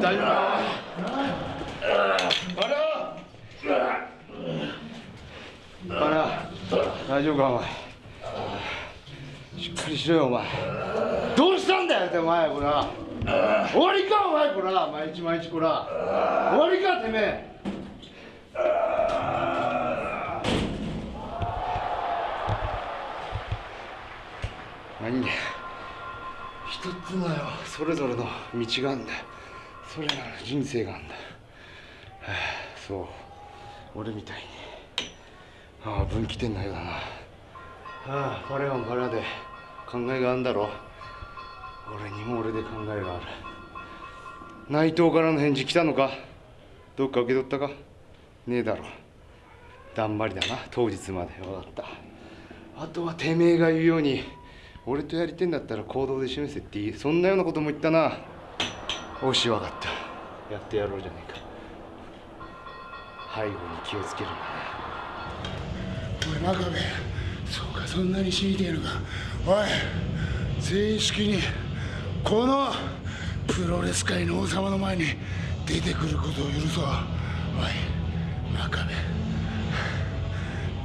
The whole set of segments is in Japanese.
大丈夫かバラ大丈夫かお前。しっかりしろよお前。どうしたんだよってお前こら終わりか。お前こら毎日毎日こら終わりか。てめえ何だよ一つのよそれぞれの道があんだよそれら人生があんだ、はあ、そう。俺みたいに。ああ分岐点のようだな。ああパレはパレで。考えがあんだろ俺にも俺で考えがある。内藤からの返事来たのか。どっか受け取ったか。ねえだろ。だんまりだな。当日まで。分かった。あとはてめえが言うように俺とやりてんだったら行動で示せっていい。そんなようなことも言ったな。おし分かったやってやろうじゃねえか。背後に気をつけるんだおい真壁。そうかそんなに死にてえのか。おい正式にこのプロレス界の王様の前に出てくることを許そう。おい真壁。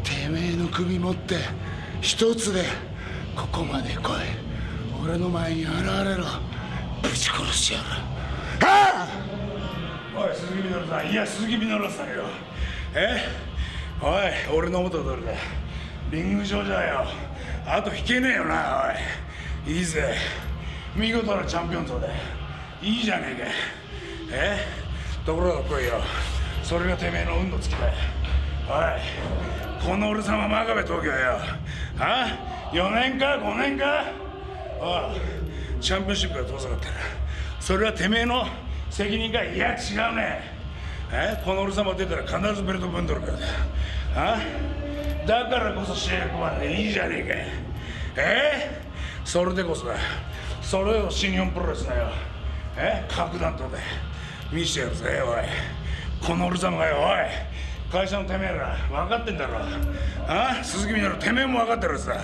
てめえの首持って一つでここまで来い。俺の前に現れろ。ぶち殺してやる。い鈴木みのるさん。いや鈴木みのるさんよ。え？おい俺の元通りだリング上じゃよ。あと引けねえよなおい。いいぜ。見事なチャンピオン像で。いいじゃねえか。え？ところが来いよ。それがてめえの運の尽きだ。おいこの俺様真壁東京よ。あ？4年か？5年か？ああチャンピオンシップが遠ざかってる。それはてめえの責任かいや違うね。えこの俺様出たら必ずベルト分取るからだあだからこそ試合組まんでいいじゃねえか。えそれでこそだ。それを新日本プロレスだよ。え核弾頭で。見してやるぜおい。この俺様がよおい。会社のてめえら分かってんだろ。あ鈴木みのるてめえも分かってるさ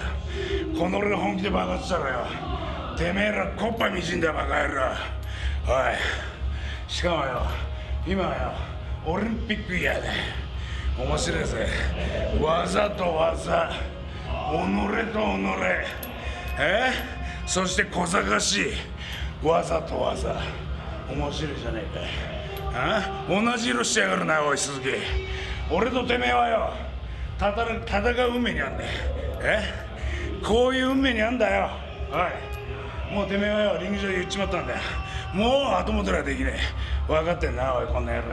この俺が本気で爆発したらよ。てめえらこっぱみじんだバカ野郎。おい。しかもよ今はよオリンピックイヤーだ面白いぜ。技と技己と己。え？そして小賢しい。技と技面白いじゃねえか。あ？同じ色してやがるなおい鈴木。俺とてめえはよ戦戦う運命にあんだよえ？こういう運命にあんだよ。おい。もうてめえはよリング上で言っちまったんだ。よもう後戻りはできねえ。分かってんなおいこんな野郎。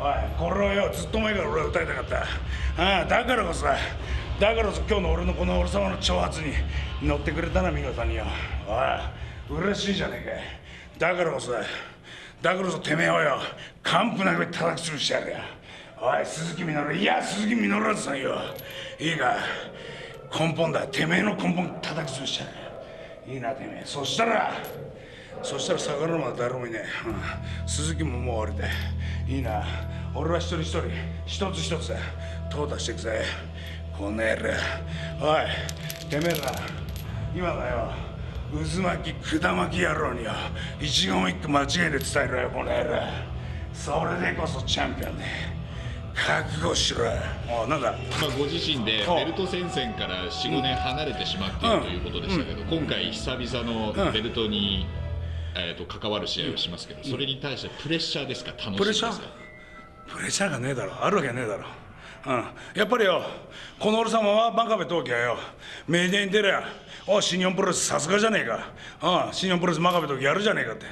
おいこれをよずっと前から俺は歌いたかった。ああだからこそだからこそ今日の俺のこの俺様の挑発に乗ってくれたな見事によ。おい嬉しいじゃねえか。だからこそだだからこそてめえはよ完膚なく叩き潰してやるよ。おい鈴木みのるいや鈴木みのるさんよ。いいか根本だ。てめえの根本叩き潰してやる。よいいなてめえそしたらそしたら逆らうのは誰もいねえ、うん、鈴木ももう終わりだいいな。俺は一人一人一つ一つ淘汰していくぜこの野郎。おいてめえら。今だよ。渦巻き管巻き野郎によ。一言一句間違いで伝えろよこの野郎。それでこそチャンピオンね。覚悟しろおなんだ、まあ、ご自身でベルト戦線から45年離れてしまっているということでしたけど、今回久々のベルトに、えー、と関わる試合をしますけど、それに対してプレッシャーですか？楽しみですか？プレッシャーがねえだろ。あるわけねえだろ。うん、やっぱりよこの俺様は真壁陶器はよメディアに出りゃお新日本プロレスさすがじゃねえか。あ新日本プロレス真壁陶器やるじゃねえかって。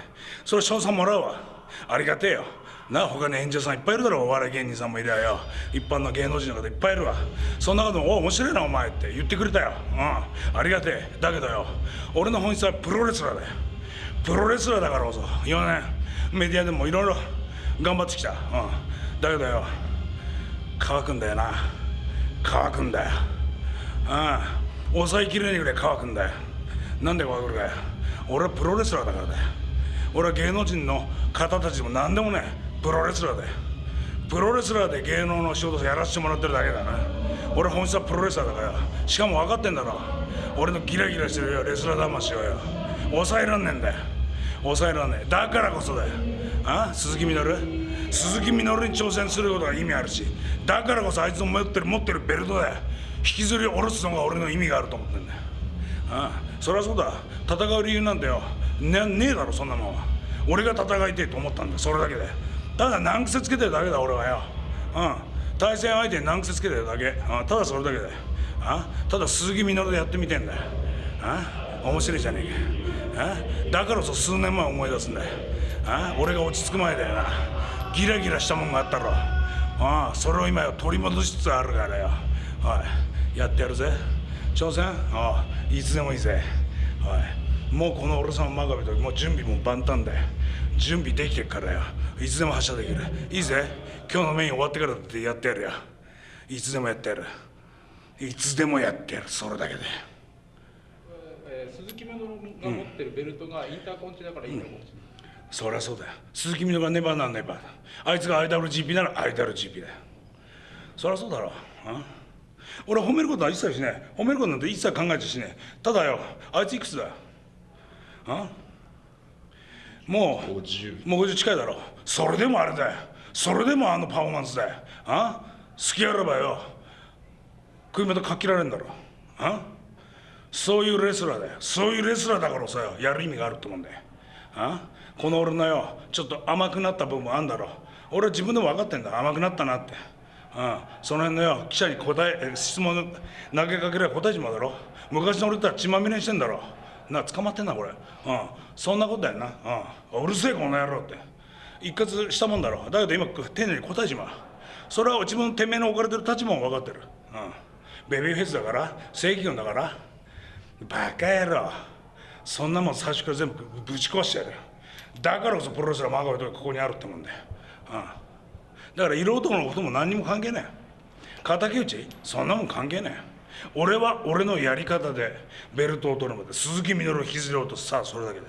それ賞賛もらうわ。ありがてえよな他に演者さんいっぱいいるだろお笑い芸人さんもいりゃよ。一般の芸能人の方いっぱいいるわ。そんなことも「お面白いなお前」って。言ってくれたよ。うん。ありがてえ。だけどよ。俺の本質はプロレスラーだよ。プロレスラーだからこそ。4年メディアでもいろいろ頑張ってきた。うん。だけどよ。乾くんだよな。乾くんだよ。ああ抑えきれないぐらい乾くんだよ。なんで乾くかよ俺はプロレスラーだからだよ。俺は芸能人の方たちでも何でもねプロレスラーだよプロレスラーで芸能の仕事やらせてもらってるだけだな。俺本質はプロレスラーだから。しかも分かってんだろ。俺のギラギラしてるよ。レスラー魂をよ。抑えらんねえんだよ。抑えられないだからこそだよ。あ？鈴木みのる？鈴木みのるに挑戦することが意味あるし。だからこそあいつの持ってる持ってるベルトだよ。引きずり下ろすのが俺の意味があると思ってんだよ。あ？あそりゃそうだ。戦う理由なんてよ。ねねえだろそんなもん俺が戦いてえと思ったんだそれだけでただ難癖つけてるだけだ俺はよ。うん。対戦相手に難癖つけてるだけ。あただそれだけだよ。あただ鈴木みのるでやってみてんだよ。あ面白いじゃねえか。あだからこそ数年前思い出すんだよ。あ俺が落ち着く前だよな。ギラギラしたもんがあったろ。ああそれを今よ取り戻しつつあるからよ。おい。やってやるぜ。挑戦？ああいつでもいいぜ。おい。もうこの俺さん真壁ともう準備も万端だよ。準備できてっからよ。いつでも発射できる。いいぜ。今日のメイン終わってからだってやってやるよ。いつでもやってやる。いつでもやってやる。それだけで。えー鈴木みのるが持ってるベルトがインターコンチだからいいのかもしれない、そりゃそうだよ。鈴木みのるがネバーなんネバーだあいつが IWGP なら IWGP だよ。そりゃそうだろ。あ俺は褒めることは一切しない褒めることなんて一切考えてしないただよあいついくつだよ？あもう50もう50近いだろ。それでもあれだよ。それでもあのパフォーマンスだよ。あ好きあらばよ。首元かっ切られるんだろ。あそういうレスラーだよ。そういうレスラーだからさやる意味があると思うんだよ。あこの俺のよちょっと甘くなった部分あんだろ。俺は自分でも分かってんだ。甘くなったなって。あその辺のよ記者に答ええ質問投げかければ答えちまうだろ。昔の俺とは血まみれにしてんだろな捕まってんなこれ。うん。そんなことだよな。うん。うるせえこの野郎って。一括したもんだろ。だけど今丁寧に答えちまう。それは自分てめえの置かれてる立場も分かってる。うん。ベビーフェイスだから正義軍だから。バカ野郎。そんなもん最初から全部ぶち壊してやる。だからこそプロレスラー真壁とかここにあるってもんだよ、うん、だから色男のことも何にも関係ない敵討ち？そんなもん関係ない俺は俺のやり方でベルトを取るまで鈴木みのるを引きずり落とす。さあそれだけだ